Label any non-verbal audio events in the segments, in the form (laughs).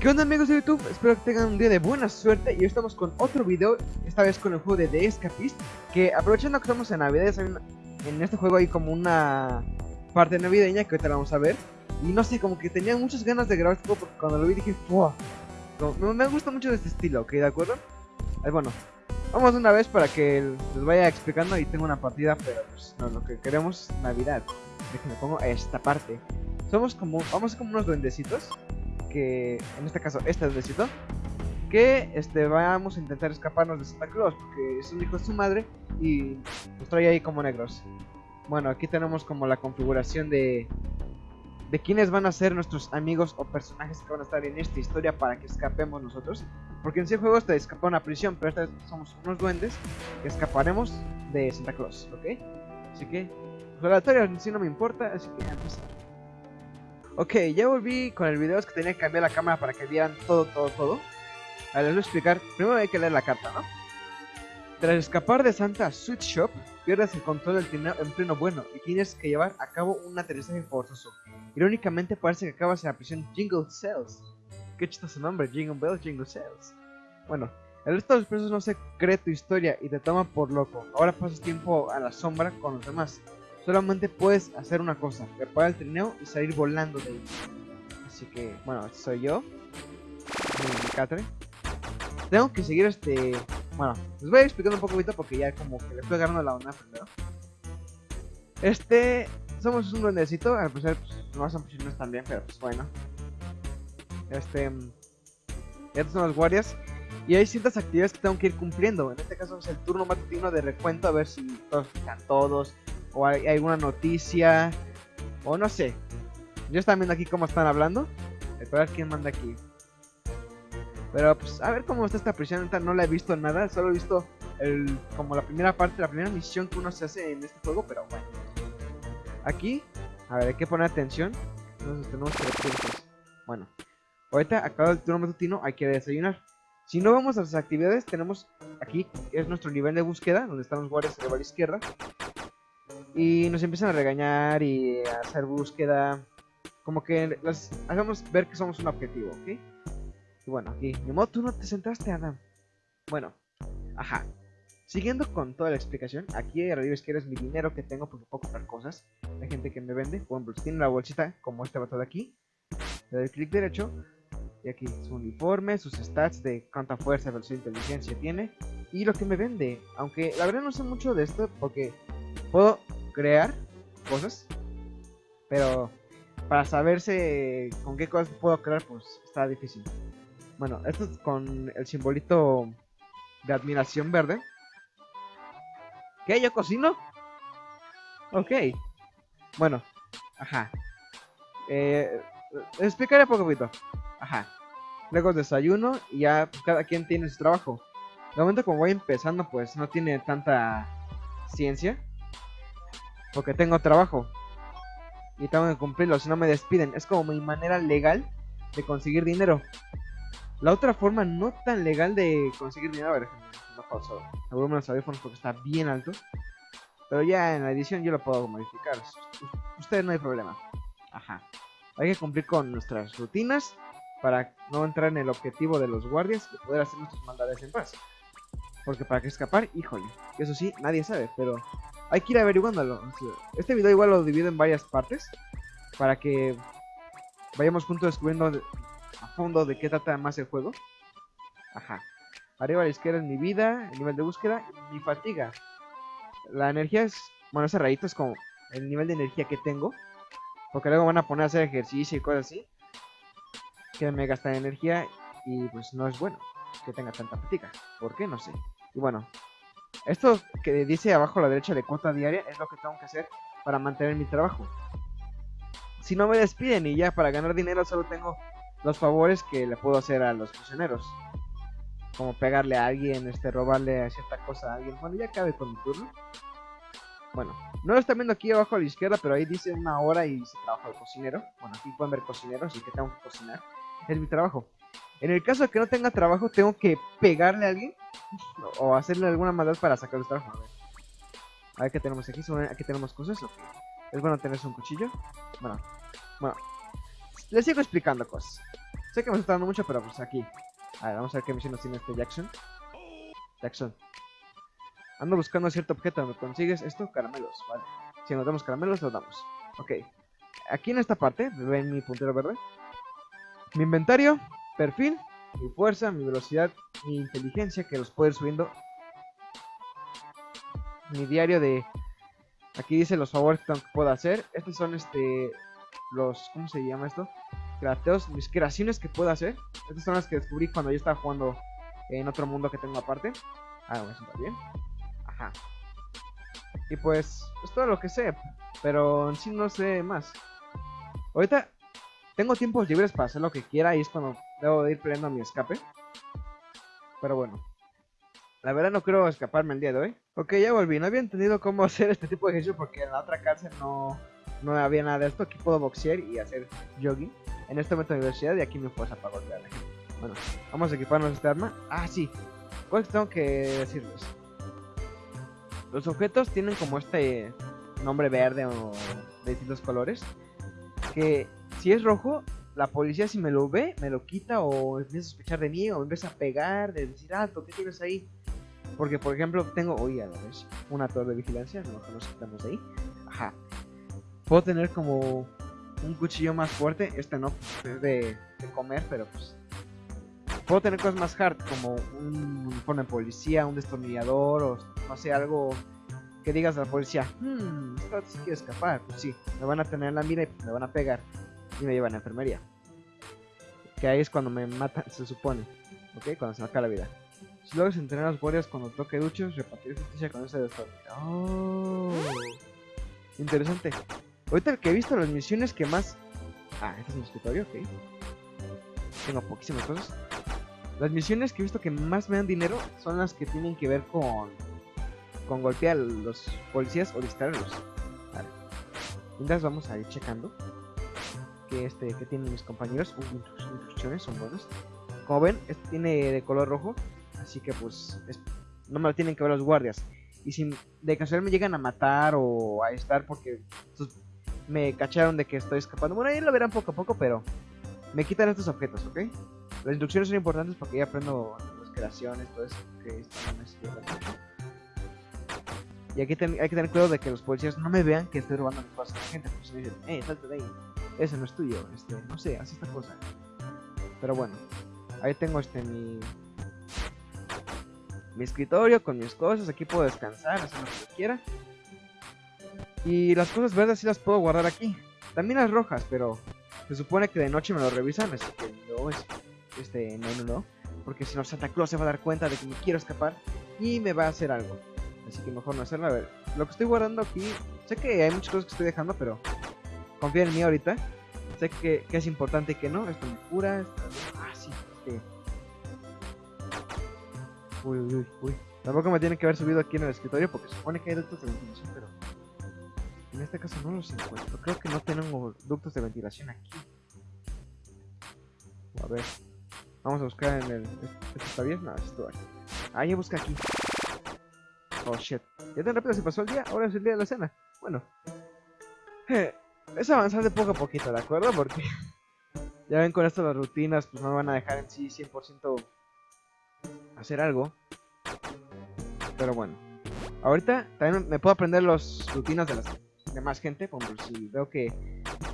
¿Qué onda amigos de YouTube? Espero que tengan un día de buena suerte y hoy estamos con otro video, esta vez con el juego de The Escapist Que aprovechando que estamos en Navidad, en este juego hay como una parte navideña que ahorita la vamos a ver Y no sé, como que tenía muchas ganas de grabar este juego porque cuando lo vi dije ¡Fua! me, gusta mucho este estilo, ¿ok? ¿De acuerdo? Ahí bueno, vamos una vez para que les vaya explicando y tengo una partida Pero pues lo que queremos es Navidad Déjenme pongo esta parte Somos como, vamos como unos duendecitos que, en este caso, este duendecito, que este, vamos a intentar escaparnos de Santa Claus, porque es un hijo de su madre y nos trae ahí como negros. Bueno, aquí tenemos como la configuración de, de quiénes van a ser nuestros amigos o personajes que van a estar en esta historia para que escapemos nosotros. Porque en ese juego te escapa una prisión, pero esta vez somos unos duendes que escaparemos de Santa Claus, ¿ok? Así que, pues, la historia en sí no me importa, así que empezar. Ok, ya volví con el video, es que tenía que cambiar la cámara para que vieran todo, todo, todo. A les voy a explicar. Primero hay que leer la carta, ¿no? Tras escapar de Santa Sweet Shop, pierdes el control del trineo en pleno bueno y tienes que llevar a cabo un aterrizaje forzoso. Irónicamente parece que acabas en la prisión Jingle Cells. Qué chistoso nombre, Jingle Bells, Jingle Cells. Bueno, el resto de los presos no se cree tu historia y te toman por loco. Ahora pasas tiempo a la sombra con los demás solamente puedes hacer una cosa, preparar el trineo y salir volando de ahí. Así que, bueno, soy yo, mi catre. Tengo que seguir este... Bueno, les voy a explicar un poquito porque ya como que le estoy agarrando la onda primero. Este... Somos un duendecito, al parecer pues, no son prisioneros también, pero pues bueno. Este... Estos son los guardias. Y hay ciertas actividades que tengo que ir cumpliendo. En este caso es el turno matutino de recuento a ver si todos están todos o hay alguna noticia, o no sé. Yo están viendo aquí cómo están hablando. Esperar quién manda aquí. Pero pues a ver cómo está esta prisión. No la he visto nada. Solo he visto el, como la primera parte, la primera misión que uno se hace en este juego. Pero bueno. Aquí, a ver, hay que poner atención. Entonces tenemos que Bueno, ahorita acabado el turno matutino, hay que desayunar. Si no vamos a las actividades, tenemos aquí, es nuestro nivel de búsqueda, donde están los guardias a la izquierda. Y nos empiezan a regañar y a hacer búsqueda. Como que las hagamos ver que somos un objetivo, ¿ok? Y bueno, aquí, de modo tú no te sentaste, Adam. Bueno, ajá. Siguiendo con toda la explicación, aquí arriba izquierda es mi dinero que tengo porque puedo comprar cosas. Hay gente que me vende, por ejemplo, tiene la bolsita como este vato de aquí. Le doy clic derecho y aquí su uniforme, sus stats de cuánta fuerza, velocidad inteligencia tiene. Y lo que me vende, aunque la verdad no sé mucho de esto porque puedo crear cosas, pero para saberse con qué cosas puedo crear, pues está difícil. Bueno, esto es con el simbolito de admiración verde. ¿Qué? ¿Yo cocino? Ok. Bueno, ajá. Eh, explicaré poco poquito. Ajá. Luego desayuno y ya cada quien tiene su trabajo. De momento como voy empezando pues no tiene tanta ciencia. Porque tengo trabajo. Y tengo que cumplirlo, si no me despiden. Es como mi manera legal de conseguir dinero. La otra forma no tan legal de conseguir dinero, a ver, no pauso el volumen de los audífonos porque está bien alto. Pero ya en la edición yo lo puedo modificar. Ustedes no hay problema. Ajá. Hay que cumplir con nuestras rutinas para no entrar en el objetivo de los guardias y poder hacer nuestras maldades en paz. Porque para que escapar, híjole, eso sí, nadie sabe, pero hay que ir averiguándolo. Este video igual lo divido en varias partes para que vayamos juntos descubriendo a fondo de qué trata más el juego. Ajá. Arriba a la izquierda es mi vida, el nivel de búsqueda mi fatiga. La energía es, bueno, ese rayito es como el nivel de energía que tengo. Porque luego van a poner a hacer ejercicio y cosas así. Que me gasta energía y pues no es bueno que tenga tanta fatiga. ¿Por qué? No sé. Y bueno, esto que dice abajo a la derecha de cuota diaria es lo que tengo que hacer para mantener mi trabajo. Si no me despiden y ya para ganar dinero solo tengo los favores que le puedo hacer a los prisioneros. Como pegarle a alguien, este, robarle cierta cosa a alguien. Bueno, ya cabe con mi turno. Bueno, no lo están viendo aquí abajo a la izquierda, pero ahí dice una hora y dice trabajo de cocinero. Bueno, aquí pueden ver cocinero, así que tengo que cocinar. Es mi trabajo. En el caso de que no tenga trabajo, tengo que pegarle a alguien o hacerle alguna maldad para sacar el trabajo. A ver. A ver qué tenemos aquí. Aquí tenemos cosas. Es bueno tenerse un cuchillo. Bueno, bueno. Les sigo explicando cosas. Sé que me está dando mucho, pero pues aquí. A ver, vamos a ver qué misiones tiene este Jackson. Jackson. Ando buscando cierto objeto. donde consigues esto? Caramelos. Vale. Si encontramos caramelos, los damos. Ok. Aquí en esta parte, ven mi puntero verde. Mi inventario, perfil, mi fuerza, mi velocidad, mi inteligencia, que los puedo ir subiendo. Mi diario de... Aquí dice los favores que puedo hacer. Estos son este... Los... ¿Cómo se llama esto? Crateos, mis creaciones que puedo hacer. Estas son las que descubrí cuando yo estaba jugando en otro mundo que tengo aparte. Ah, me siento bien. Ajá. Y pues, es todo lo que sé. Pero en sí no sé más. Ahorita tengo tiempos libres para hacer lo que quiera y es cuando debo de ir peleando mi escape. Pero bueno. La verdad no quiero escaparme el día de hoy. Ok, ya volví. No había entendido cómo (laughs) hacer este tipo de ejercicio porque en la otra cárcel no, no había nada de esto. Aquí puedo boxear y hacer jogging. En este momento de universidad y aquí me fuerza para golpear Bueno, vamos a equiparnos esta arma. Ah, sí. Pues tengo que decirles. Los objetos tienen como este nombre verde o de distintos colores. Que si es rojo, la policía si me lo ve, me lo quita o empieza a sospechar de mí o empieza a pegar, de decir, alto, ¿qué tienes ahí? Porque, por ejemplo, tengo, oye, a vez, una torre de vigilancia, no nos quitamos ahí. Puedo tener como un cuchillo más fuerte, este no, es de, comer, pero pues... Puedo tener cosas más hard, como un uniforme de policía, un destornillador, o no sé, algo que digas a la policía, hmm, esto si quiere escapar, pues sí, me van a tener en la mira y me van a pegar y me llevan a la enfermería. Que ahí es cuando me matan, se supone, ¿ok? Cuando se me acaba la vida. Si logras entrenar a los guardias cuando toque duchos, repartir justicia con ese destornillador. Oh, interesante. Ahorita que he visto las misiones que más... Ah, este es mi escritorio, ok. Tengo poquísimas cosas. Las misiones que he visto que más me dan dinero son las que tienen que ver con con golpear a los policías o distraerlos. Vale. Mientras vamos a ir checando que este que tienen mis compañeros. Uh, instrucciones son buenas. Como ven, este tiene de color rojo, así que pues no me lo tienen que ver los guardias. Y si de casualidad me llegan a matar o a estar porque me cacharon de que estoy escapando, bueno, ahí lo verán poco a poco, pero me quitan estos objetos, ¿ok? Las instrucciones son importantes porque ya aprendo las creaciones, todo eso, que. Y aquí hay que tener cuidado de que los policías no me vean que estoy robando cosas a la gente. Porque me dicen, eh, salte de ahí. Ese no es tuyo. Este, no sé, haz esta cosa. Pero bueno, ahí tengo este mi. Mi escritorio con mis cosas. Aquí puedo descansar, hacer lo que quiera. Y las cosas verdes sí las puedo guardar aquí. También las rojas, pero se supone que de noche me lo revisan. Así que no, es, este, no, no, no. Porque si no, Santa Claus se va a dar cuenta de que me quiero escapar y me va a hacer algo. Así que mejor no hacerlo. A ver, lo que estoy guardando aquí. Sé que hay muchas cosas que estoy dejando, pero confía en mí ahorita. Sé que, es importante y que no. Esto me cura. Ah, sí. Este. Uy, uy, uy, uy. Tampoco me tiene que haber subido aquí en el escritorio porque supone que hay ductos de ventilación, pero en este caso no los encuentro. Creo que no tenemos ductos de ventilación aquí. A ver. Vamos a buscar en el. ¿Esto está bien? No, esto aquí. Ah, ya busca aquí. Oh shit. Ya tan rápido se pasó el día, ahora es el día de la cena. Bueno. (laughs) es avanzar de poco a poquito, ¿de acuerdo? Porque (laughs) ya ven con esto las rutinas, pues no me van a dejar en sí 100% hacer algo. Pero bueno. Ahorita también me puedo aprender las rutinas de las demás gente. Como si veo que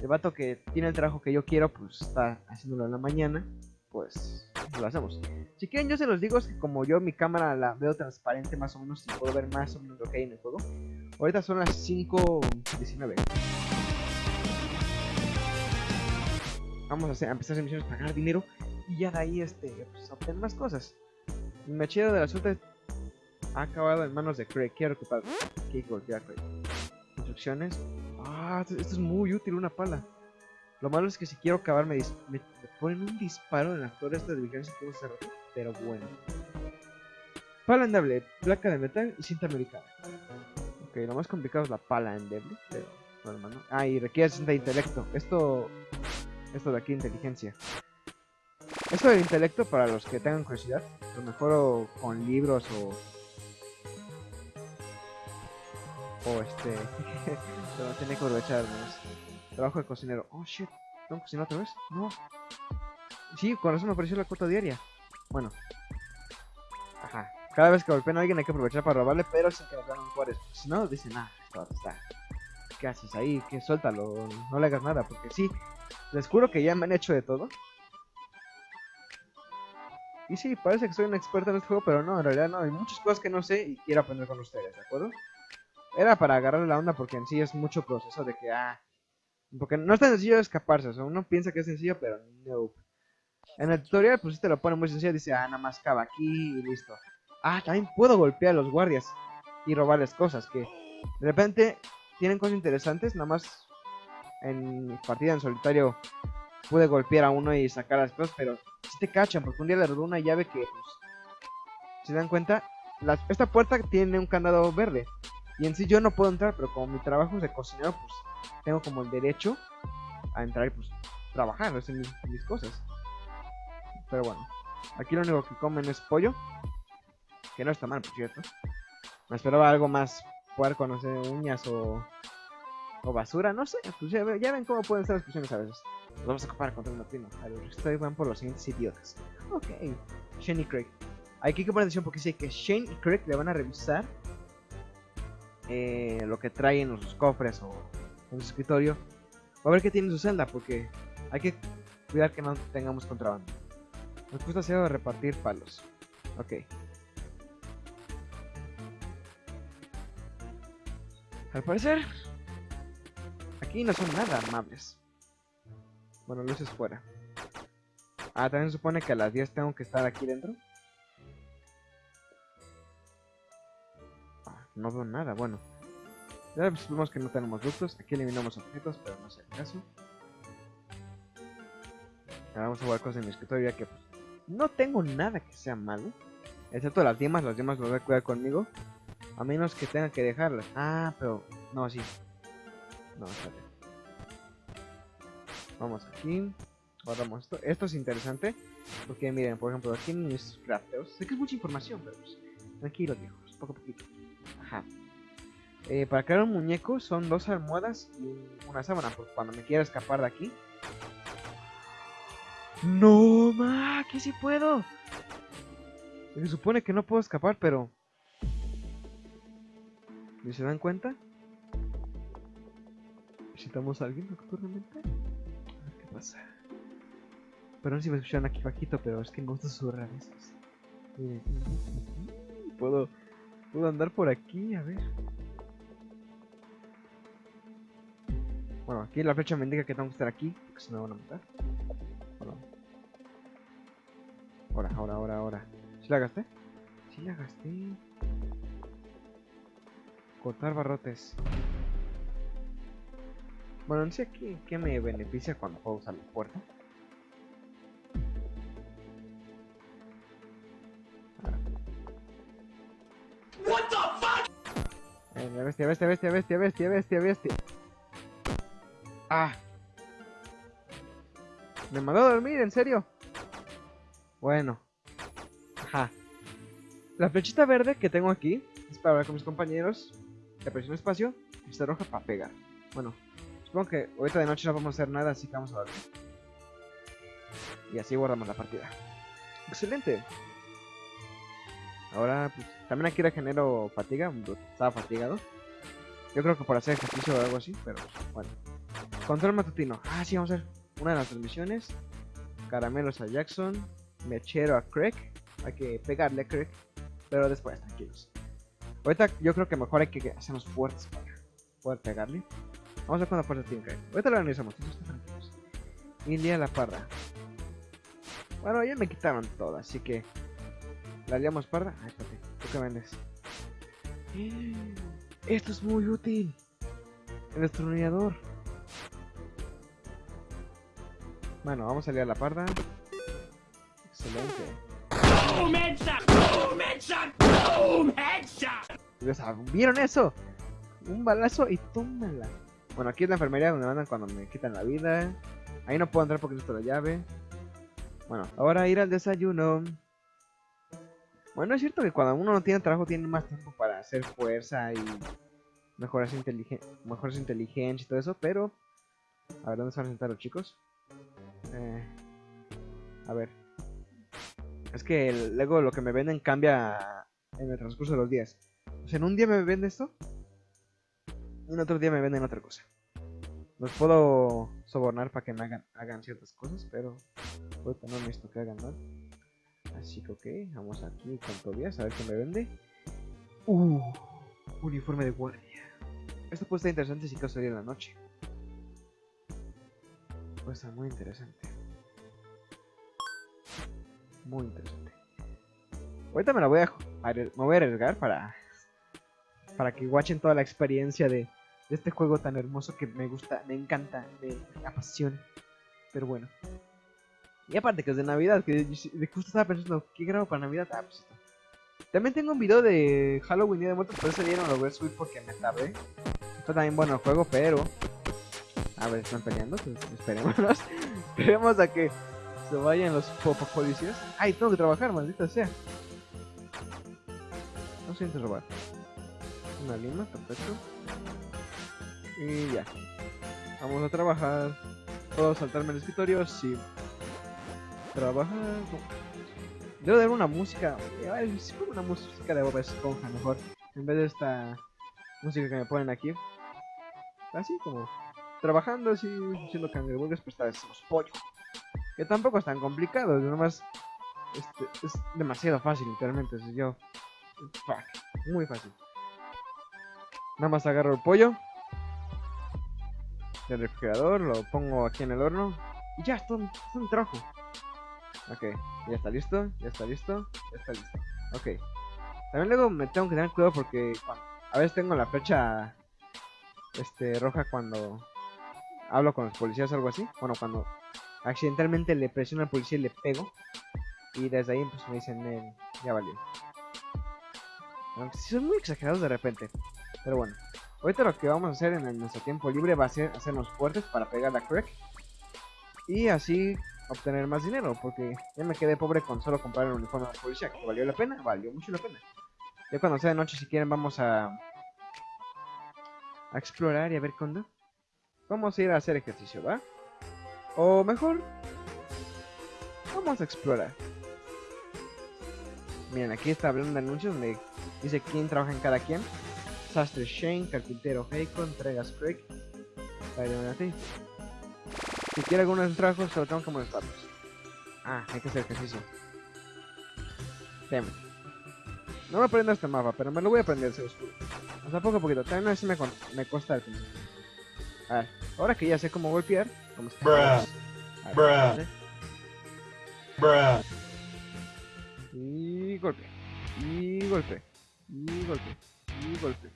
el vato que tiene el trabajo que yo quiero, pues está haciéndolo en la mañana. Pues lo hacemos. Si quieren yo se los digo, es que como yo mi cámara la veo transparente más o menos y puedo ver más o menos lo que hay en el juego. Ahorita son las 5.19. Vamos a, hacer, empezar a hacer misiones para ganar dinero y ya de ahí este, pues, obtener más cosas. Mi machete de la suerte ha acabado en manos de Craig. Quiero ocupar. Craig. Instrucciones. Ah, esto, es muy útil, una pala. Lo malo es que si quiero acabar me, me, ponen un disparo en la torre esta de vigilancia que hacer pero bueno. Pala endeble, placa de metal y cinta americana. Ok, lo más complicado es la pala endeble, pero bueno, ¿no? Ah, y requiere cinta de intelecto. Esto, esto de aquí, inteligencia. Eso del intelecto, para los que tengan curiosidad, lo mejor con libros o. O este. (laughs) pero tiene que aprovechar Trabajo de cocinero. Oh shit, ¿tengo que cocinar otra vez? No. Sí, con eso me apareció la cuota diaria. Bueno. Ajá. Cada vez que golpean a alguien hay que aprovechar para robarle, pero sin que nos ganen cuares. Si no, dicen, ah, está. ¿Qué haces ahí? Que suéltalo, no le hagas nada, porque sí, les juro que ya me han hecho de todo. Y sí, parece que soy un experto en este juego, pero no, en realidad no. Hay muchas cosas que no sé y quiero aprender con ustedes, ¿de acuerdo? Era para agarrar la onda porque en sí es mucho proceso de que, ah... Porque no es tan sencillo escaparse, o sea, uno piensa que es sencillo, pero no. En el tutorial, pues te lo pone muy sencillo, dice, ah, nada más cava aquí y listo. Ah, también puedo golpear a los guardias y robarles cosas, que de repente tienen cosas interesantes, nada más en partida en solitario pude golpear a uno y sacar las cosas, pero si te cachan, porque un día le robé una llave que, pues, si dan cuenta, esta puerta tiene un candado verde. Y en sí yo no puedo entrar, pero como mi trabajo es de cocinero, pues tengo como el derecho a entrar y pues trabajar, hacer mis, mis cosas. Pero bueno, aquí lo único que comen es pollo, que no está mal, por cierto. Me esperaba algo más puerco, no sé, uñas o o basura, no sé. Pues ya, ven cómo pueden ser las cuestiones a veces. Nos vamos a comparar contra un primo. A ver, ustedes van por los siguientes idiotas. Ok, Shane y Craig. Hay que poner atención porque dice que Shane y Craig le van a revisar eh, lo que traen en sus cofres o en su escritorio. A ver qué tiene en su celda porque hay que cuidar que no tengamos contrabando. Nos gusta hacer repartir palos. Ok. Al parecer, aquí no son nada amables. Bueno, luces fuera. Ah, también se supone que a las 10 tengo que estar aquí dentro. No veo nada, bueno. Ya vemos que no tenemos ductos. Aquí eliminamos objetos, pero no sé el caso. Ahora vamos a jugar cosas en mi escritorio ya que pues, no tengo nada que sea malo. Excepto las yemas, las yemas las voy a cuidar conmigo. A menos que tenga que dejarlas. Ah, pero... No, sí. No, espérate. Vamos aquí. Guardamos esto. Esto es interesante. Porque miren, por ejemplo, aquí en mis crafteos. Sé que es mucha información, pero pues, tranquilo, viejos. Poco a poquito. Eh, para crear un muñeco son dos almohadas y una sábana. Porque cuando me quiera escapar de aquí. No, ma, aquí sí puedo. Se supone que no puedo escapar, pero. ¿Y se dan cuenta? Necesitamos a alguien nocturnamente. Pero no sé si me escuchan aquí bajito, pero es que me gusta susurrar esos. Puedo, puedo andar por aquí, a ver. Bueno, aquí la flecha me indica que tengo que estar aquí, porque se me van a matar. Ahora, ahora, ahora, ahora. ¿Sí la gasté? Sí la gasté. Cortar barrotes. Bueno, no sé qué, qué me beneficia cuando puedo usar la puerta. Bestia, bestia, bestia, bestia, bestia, bestia. Ah. Me mandó a dormir, en serio. Bueno. Ajá. La flechita verde que tengo aquí es para hablar con mis compañeros. Le presiono espacio y está roja para pegar. Bueno, Supongo que ahorita de noche no vamos a hacer nada, así que vamos a dormir. Y así guardamos la partida. Excelente. Ahora, pues, también aquí regenero fatiga, estaba fatigado. Yo creo que por hacer ejercicio o algo así, pero bueno. Control matutino. Ah, sí, vamos a hacer una de las transmisiones. Caramelos a Jackson. Mechero a Craig. Hay que pegarle a Craig. Pero después, tranquilos. Ahorita yo creo que mejor hay que hacernos fuertes para poder pegarle. Vamos a ver cuándo fuerza tiene que Ahorita lo organizamos, tranquilos. India la parda. Bueno, ya me quitaron todo, así que. ¿La liamos parda? Ay, espérate, ¿tú qué vendes? Esto es muy útil. El destornillador. Bueno, vamos a liar la parda. Excelente. ¡Boom headshot! ¡Boom headshot! ¡Boom headshot! ¿Vieron eso? Un balazo y tómala. Bueno, aquí es la enfermería donde mandan cuando me quitan la vida. Ahí no puedo entrar porque necesito la llave. Bueno, ahora ir al desayuno. Bueno, es cierto que cuando uno no tiene trabajo tiene más tiempo para hacer fuerza y mejorar su, mejorar su inteligencia y todo eso, pero... A ver, ¿dónde se van a sentar los chicos? Eh, a ver. Es que luego lo que me venden cambia en el transcurso de los días. O sea, en un día me venden esto, en otro día me venden otra cosa. Los puedo sobornar para que me hagan, hagan ciertas cosas, pero ahorita no necesito que hagan nada. Así que ok, vamos aquí con Tobias a ver qué me vende. Uh, uniforme de guardia. Esto puede estar interesante si caso salir en la noche. Puede estar muy interesante. Muy interesante. Ahorita me la voy a, me voy a arriesgar para para que watchen toda la experiencia de, este juego tan hermoso que me gusta, me encanta, me apasiona. Pero bueno. Y aparte que es de Navidad, que justo estaba pensando, ¿qué grabo para Navidad? Ah, pues esto. También tengo un video de Halloween y de muertos, pero ese día no lo voy a subir porque me tardé. Está también bueno el juego, pero... A ver, están peleando, pues esperemos. (laughs) Esperemos a que se vayan los policías. Ay, tengo que trabajar, maldita sea. No siento robar. Una lima, perfecto. Y ya. Vamos a trabajar. ¿Puedo saltarme el escritorio? Sí. Trabajar. Debo dar una música. Si una música de Bob Esponja mejor. En vez de esta música que me ponen aquí. Así como trabajando, así haciendo cangreburgers, pues esta vez pollo. Que tampoco es tan complicado, es nomás este, es demasiado fácil, literalmente. Si yo, muy fácil. Nada más agarro el pollo del refrigerador, lo pongo aquí en el horno y ya, está, un trabajo. Ok, ya está listo, ya está listo, ya está listo. Ok. También luego me tengo que tener cuidado porque a veces tengo la flecha este, roja cuando hablo con los policías o algo así. Bueno, cuando accidentalmente le presiono al policía y le pego. Y desde ahí pues me dicen, ya valió. Aunque si son muy exagerados de repente. Pero bueno, ahorita lo que vamos a hacer en nuestro tiempo libre va a ser hacernos fuertes para pegar la crack. Y así obtener más dinero, porque ya me quedé pobre con solo comprar el uniforme de policía, que valió la pena, valió mucho la pena. Ya cuando sea de noche, si quieren, vamos a, a explorar y a ver cuándo. Vamos a ir a hacer ejercicio, ¿va? O mejor, vamos a explorar. Miren, aquí está hablando de anuncios donde dice quién trabaja en cada quien. Sastre Shane, Carpintero Heiko, Entregas Craig, ti. Si quiere algunos trabajos, solo tengo que molestarlos. Ah, hay que hacer ejercicio. Teme. No me aprendo este mapa, pero me lo voy a aprender, se oscuro. O sea, poco a poquito. También a veces me, me cuesta el principio. A ver, ahora que ya sé cómo golpear, como está. Bruh. Bruh. Y golpe. Y golpe. Y golpe. Y golpe.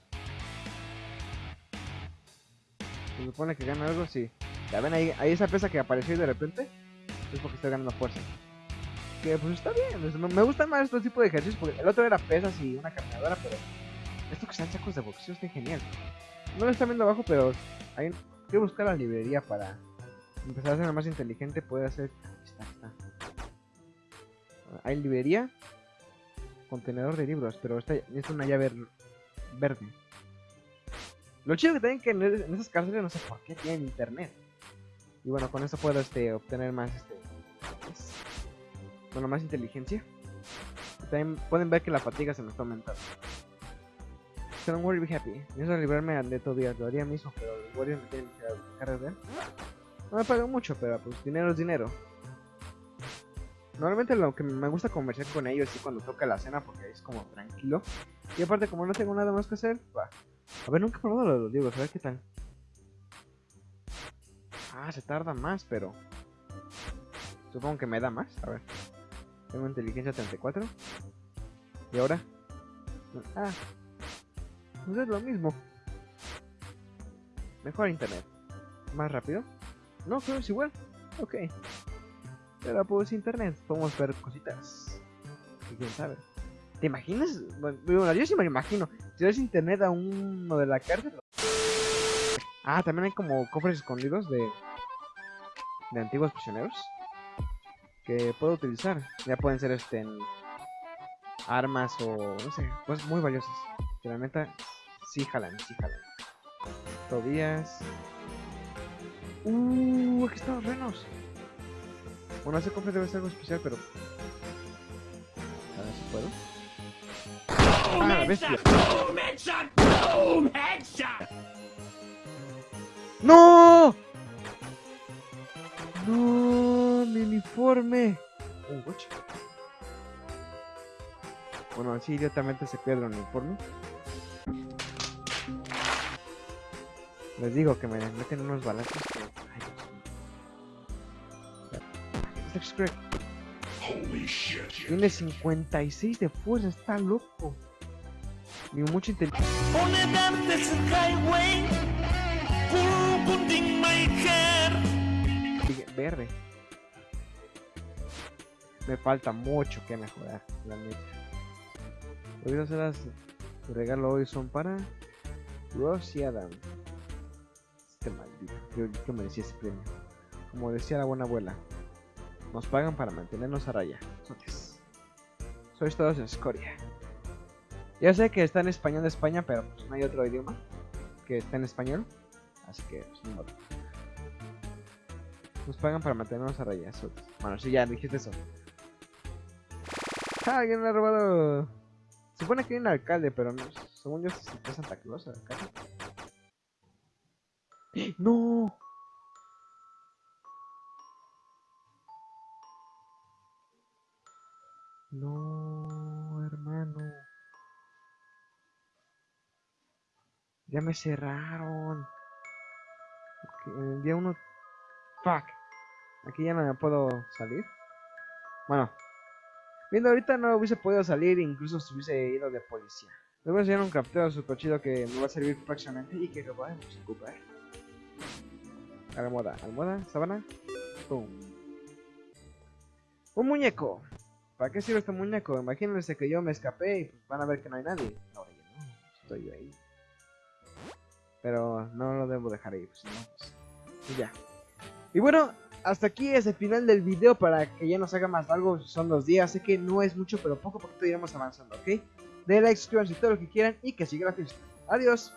Se supone que gana algo, sí. Ya ven ahí, ahí esa pesa que apareció de repente. Es porque estoy ganando fuerza. Que pues está bien. Me gustan más estos tipos de ejercicios. Porque el otro era pesas y una caminadora, pero. Esto que sean sacos de boxeo está genial. No lo están viendo abajo, pero hay que buscar la librería para empezar a ser más inteligente. Puede hacer. Está, está. Hay librería, contenedor de libros, pero esta es una llave verde. Lo chido que tienen que en, esas cárceles no sé por qué tienen internet. Y bueno, con eso puedo este, obtener más este. Bueno, más inteligencia. también pueden ver que la fatiga se me está aumentando. So don't worry, be happy. Pienso librarme de todo día, lo haría mismo, pero los guardias me tienen que cargar No me pagan mucho, pero pues dinero es dinero. Normalmente lo que me gusta conversar con ellos es cuando toca la cena porque es como tranquilo. Y aparte como no tengo nada más que hacer, va. A ver, nunca he probado lo de los libros, a ver qué tal. Ah, se tarda más, pero... Supongo que me da más, a ver. Tengo inteligencia 34. ¿Y ahora? Ah. Pues es lo mismo. Mejor internet. ¿Más rápido? No, creo es igual. Ok. Pero pues internet, podemos ver cositas. Y quién sabe. ¿Te imaginas? Bueno, yo sí me imagino. Si ves internet a uno de la cárcel. Ah, también hay como cofres escondidos de. de antiguos prisioneros. que puedo utilizar. Ya pueden ser este en armas o no sé, cosas muy valiosas. Que la neta sí jalan, sí jalan. Tobías. Uh, aquí están los renos. Bueno, ese cofre debe ser algo especial, pero. A ver si puedo. ¡Ah, la bestia! ¡No! ¡No! ¡Mi uniforme! Un coche. Bueno, así directamente se pierde el uniforme. Les digo que me meten unos balazos. que- Ay, Dios mío. Es Craig. Tiene 56 de fuerza, está loco. Ni mucha inteligencia. Putting my hair. Verde. Me falta mucho que mejorar, la neta. De regalo hoy son para Ross y Adam. Este maldito, yo, yo merecía ese premio. Como decía la buena abuela, nos pagan para mantenernos a raya. Sotes. Sois todos escoria. Ya sé que está en español de España, pero pues no hay otro idioma que está en español. Así que, pues, modo. Nos pagan para mantenernos a raya. Bueno, sí, ya dijiste eso. ¡Ah, alguien me ha robado! Se supone que hay un alcalde, pero no, según yo, se fue Santa Claus el alcalde. (gasps) ¡No! No, hermano. Ya me cerraron. El día uno... Fuck. Aquí ya no me puedo salir. Bueno. Viendo ahorita no hubiese podido salir, incluso si hubiese ido de policía. Les voy a enseñar un capteo super chido que me va a servir próximamente y que lo podemos ocupar. Almohada, almohada, sábana. Pum. Un muñeco. ¿Para qué sirve este muñeco? Imagínense que yo me escapé y pues van a ver que no hay nadie. Ahora ya no, estoy yo ahí. Pero no lo debo dejar ahí, pues no, pues. Ya. Y bueno, hasta aquí es el final del video para que ya no se haga más largo. Son dos días, sé que no es mucho, pero poco a poco iremos avanzando, ¿ok? Den like, suscríbanse todo lo que quieran y que siga la. Adiós.